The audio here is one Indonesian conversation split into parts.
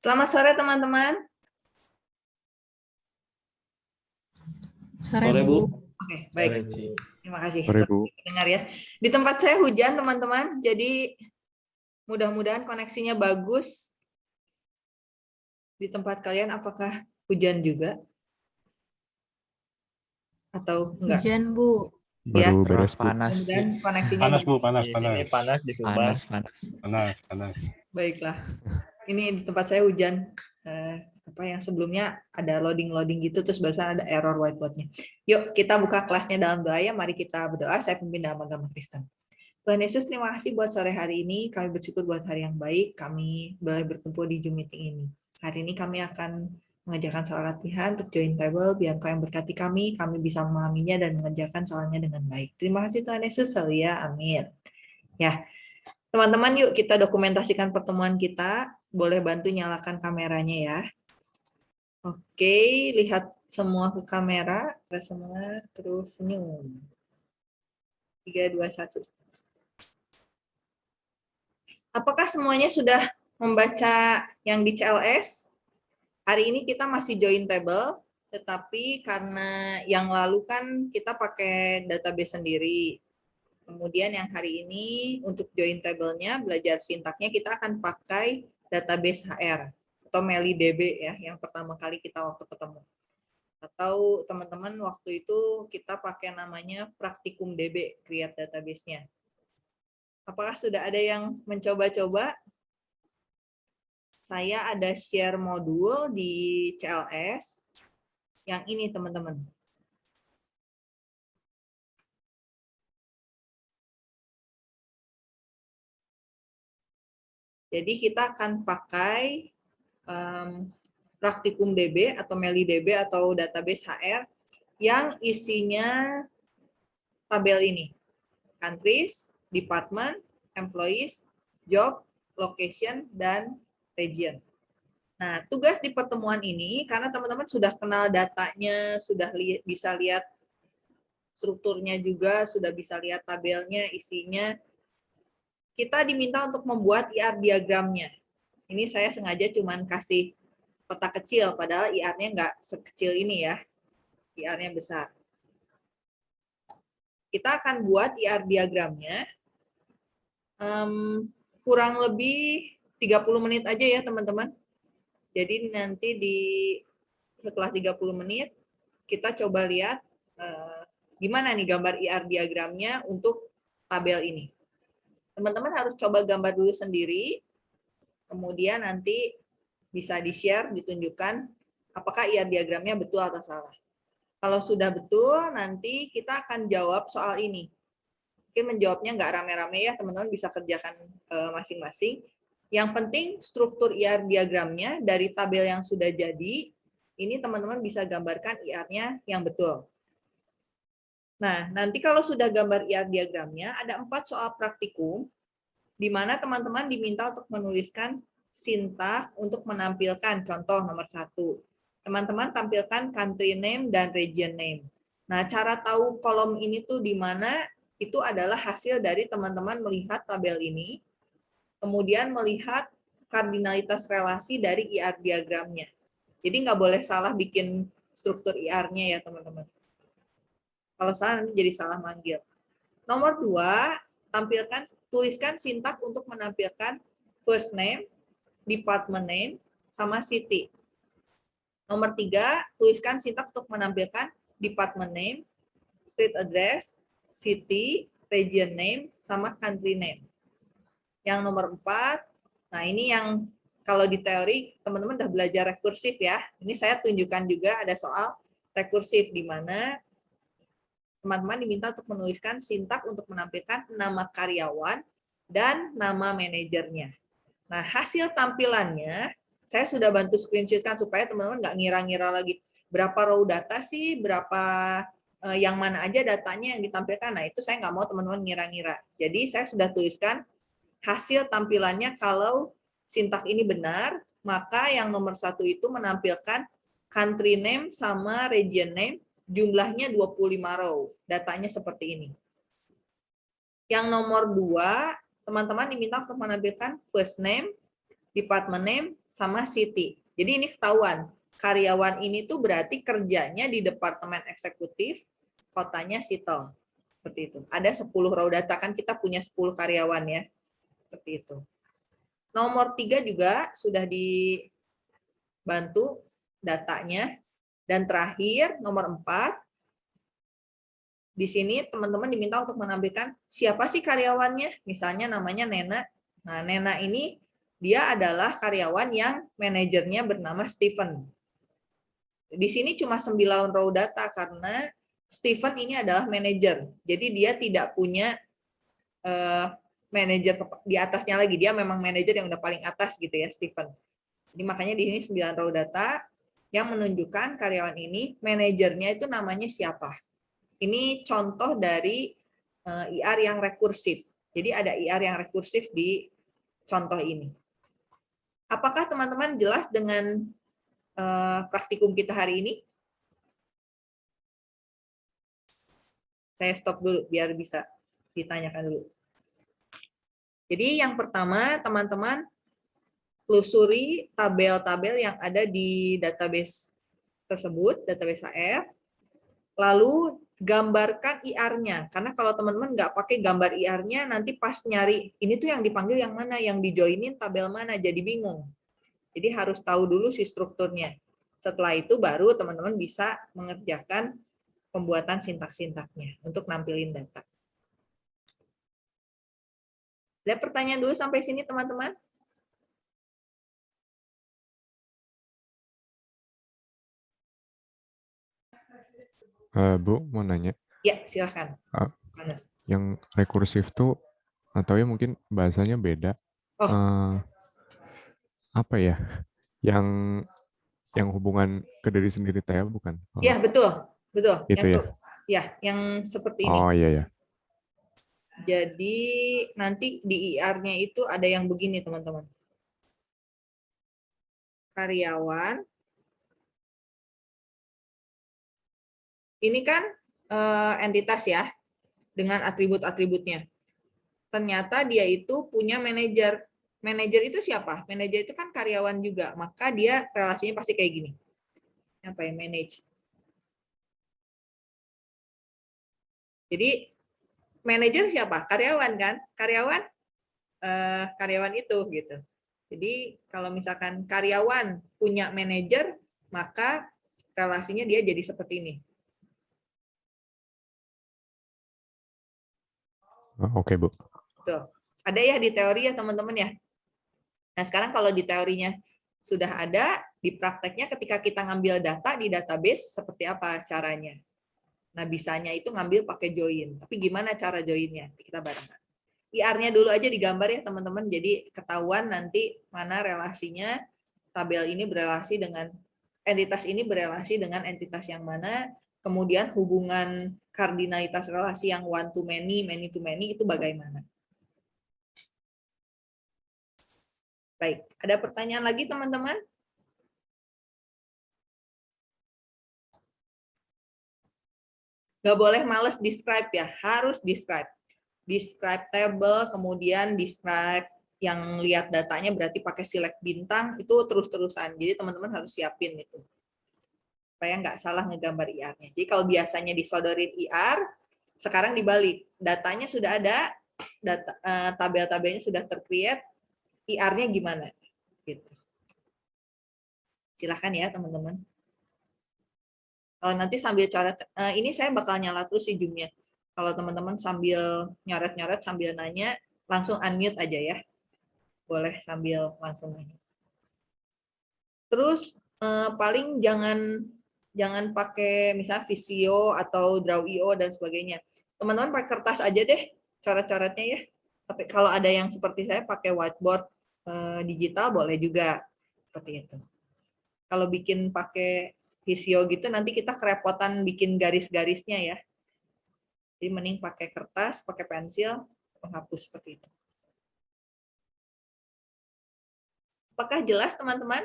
Selamat sore teman-teman. Sore, Bu. Oke, baik. Sore. Terima kasih. Sore, Bu. Dengar ya. Di tempat saya hujan teman-teman, jadi mudah-mudahan koneksinya bagus. Di tempat kalian apakah hujan juga? Atau enggak? Hujan, Bu. Ya. Baru beres, Bu. panas. Mudah-mudahan koneksinya Panas bagus. bu, panas, Di panas, sini panas di Sumbar. Panas, panas. panas, panas. Baiklah. Ini di tempat saya hujan. Eh, apa yang sebelumnya ada loading-loading gitu, terus barusan ada error whiteboardnya. Yuk, kita buka kelasnya dalam doa ya. Mari kita berdoa. Saya pemimpin dalam agama Kristen. Tuhan Yesus, terima kasih buat sore hari ini. Kami bersyukur buat hari yang baik. Kami boleh berkumpul di Zoom meeting ini. Hari ini kami akan mengerjakan soal latihan untuk join table. Biar kau yang berkati kami, kami bisa memahaminya dan mengerjakan soalnya dengan baik. Terima kasih Tuhan Yesus. Haleluya. Amin. Ya, teman-teman yuk kita dokumentasikan pertemuan kita. Boleh bantu nyalakan kameranya ya. Oke, lihat semua ke kamera. Kita semua terus senyum. 3, 2, 1. Apakah semuanya sudah membaca yang di CLS? Hari ini kita masih join table, tetapi karena yang lalu kan kita pakai database sendiri. Kemudian yang hari ini untuk join table-nya, belajar sintaknya, kita akan pakai database HR atau MeliDB ya, yang pertama kali kita waktu ketemu. Atau teman-teman waktu itu kita pakai namanya Praktikum DB, create database-nya. Apakah sudah ada yang mencoba-coba? Saya ada share modul di CLS. Yang ini teman-teman. Jadi kita akan pakai um, Praktikum DB atau MeliDB atau database HR yang isinya tabel ini. Countries, department, employees, job, location, dan region. Nah, tugas di pertemuan ini, karena teman-teman sudah kenal datanya, sudah li bisa lihat strukturnya juga, sudah bisa lihat tabelnya, isinya, kita diminta untuk membuat IR diagramnya. Ini saya sengaja cuman kasih kotak kecil, padahal IR-nya nggak sekecil ini ya. IR-nya besar. Kita akan buat IR diagramnya. Um, kurang lebih 30 menit aja ya teman-teman. Jadi nanti di setelah 30 menit, kita coba lihat uh, gimana nih gambar IR diagramnya untuk tabel ini. Teman-teman harus coba gambar dulu sendiri, kemudian nanti bisa di-share, ditunjukkan apakah IR diagramnya betul atau salah. Kalau sudah betul, nanti kita akan jawab soal ini. Mungkin menjawabnya nggak rame-rame ya, teman-teman bisa kerjakan masing-masing. Yang penting struktur IR diagramnya dari tabel yang sudah jadi, ini teman-teman bisa gambarkan IR-nya yang betul. Nah, nanti kalau sudah gambar IR diagramnya, ada empat soal praktikum, di mana teman-teman diminta untuk menuliskan sintak untuk menampilkan contoh nomor satu. Teman-teman tampilkan country name dan region name. Nah, cara tahu kolom ini tuh di mana itu adalah hasil dari teman-teman melihat tabel ini, kemudian melihat kardinalitas relasi dari IR diagramnya. Jadi nggak boleh salah bikin struktur IR-nya ya teman-teman. Kalau salah nanti jadi salah manggil. Nomor dua, tampilkan tuliskan sintak untuk menampilkan first name, department name, sama city. Nomor tiga, tuliskan sintak untuk menampilkan department name, street address, city, region name, sama country name. Yang nomor empat, nah ini yang kalau di teori teman-teman udah belajar rekursif ya. Ini saya tunjukkan juga ada soal rekursif di mana teman-teman diminta untuk menuliskan sintak untuk menampilkan nama karyawan dan nama manajernya. Nah, hasil tampilannya saya sudah bantu screenshotkan supaya teman-teman nggak ngira-ngira lagi berapa row data sih, berapa eh, yang mana aja datanya yang ditampilkan. Nah, itu saya nggak mau teman-teman ngira-ngira. Jadi saya sudah tuliskan hasil tampilannya kalau sintak ini benar, maka yang nomor satu itu menampilkan country name sama region name, jumlahnya 25 row. Datanya seperti ini. Yang nomor dua, teman-teman diminta untuk menampilkan first name, department name, sama Siti. Jadi ini ketahuan, karyawan ini tuh berarti kerjanya di Departemen Eksekutif, kotanya Sito. Seperti itu. Ada 10 raw data, kan kita punya 10 karyawan ya. Seperti itu. Nomor tiga juga sudah dibantu datanya. Dan terakhir, nomor empat, di sini teman-teman diminta untuk menampilkan siapa sih karyawannya. Misalnya namanya Nena. Nah, Nena ini dia adalah karyawan yang manajernya bernama Stephen. Di sini cuma 9 row data karena Stephen ini adalah manajer. Jadi dia tidak punya uh, manajer di atasnya lagi. Dia memang manajer yang udah paling atas gitu ya, Stephen. Jadi makanya di sini 9 row data yang menunjukkan karyawan ini manajernya itu namanya siapa. Ini contoh dari eh, IR yang rekursif. Jadi ada IR yang rekursif di contoh ini. Apakah teman-teman jelas dengan uh, praktikum kita hari ini? Saya stop dulu biar bisa ditanyakan dulu. Jadi yang pertama teman-teman telusuri tabel-tabel yang ada di database tersebut, database HR, lalu gambarkan IR-nya. Karena kalau teman-teman nggak pakai gambar IR-nya, nanti pas nyari, ini tuh yang dipanggil yang mana, yang dijoinin tabel mana, jadi bingung. Jadi harus tahu dulu si strukturnya. Setelah itu baru teman-teman bisa mengerjakan pembuatan sintak-sintaknya untuk nampilin data. Ada pertanyaan dulu sampai sini teman-teman? Uh, Bu, mau nanya. Ya, silakan. Uh, yang rekursif tuh, atau ya mungkin bahasanya beda. Oh. Uh, apa ya? Yang yang hubungan ke diri sendiri teh bukan? Iya, betul. Betul. Itu yang ya? Tuh, ya, yang seperti ini. Oh iya ya. Jadi nanti di IR-nya itu ada yang begini teman-teman. Karyawan. Ini kan uh, entitas ya, dengan atribut-atributnya. Ternyata dia itu punya manajer. Manajer itu siapa? Manajer itu kan karyawan juga, maka dia relasinya pasti kayak gini. Apa ya, manage Jadi manajer siapa? Karyawan kan? Karyawan eh, karyawan itu gitu. Jadi kalau misalkan karyawan punya manajer, maka relasinya dia jadi seperti ini. Oke, okay, Bu. Tuh. Ada ya di teori ya, teman-teman ya. Nah, sekarang kalau di teorinya sudah ada, di prakteknya ketika kita ngambil data di database, seperti apa caranya? Nah, bisanya itu ngambil pakai join. Tapi gimana cara joinnya? Kita bareng. IR-nya dulu aja digambar ya, teman-teman. Jadi ketahuan nanti mana relasinya tabel ini berelasi dengan entitas ini berelasi dengan entitas yang mana, kemudian hubungan kardinalitas relasi yang one to many, many to many itu bagaimana. Baik, ada pertanyaan lagi teman-teman? Nggak boleh males describe ya, harus describe. Describe table, kemudian describe yang lihat datanya berarti pakai select bintang, itu terus-terusan. Jadi teman-teman harus siapin itu. Supaya nggak salah ngegambar IR-nya. Jadi kalau biasanya disodorin IR, sekarang dibalik. Datanya sudah ada, data, uh, tabel-tabelnya sudah tercreate, IR-nya gimana? Gitu. Silahkan ya teman-teman uh, nanti sambil coret uh, ini saya bakal nyala terus sih zoom kalau teman-teman sambil nyoret-nyoret sambil nanya langsung unmute aja ya boleh sambil langsung nanya terus uh, paling jangan jangan pakai misalnya Visio atau Draw.io dan sebagainya teman-teman pakai kertas aja deh coret-coretnya ya tapi kalau ada yang seperti saya pakai whiteboard uh, digital boleh juga seperti itu kalau bikin pakai visio gitu nanti kita kerepotan bikin garis-garisnya ya. Jadi mending pakai kertas, pakai pensil, menghapus seperti itu. Apakah jelas teman-teman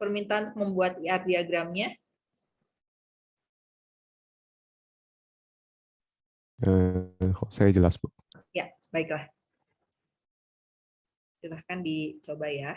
permintaan membuat IR diagramnya? Eh, saya jelas, Bu. Ya, baiklah. Silahkan dicoba ya.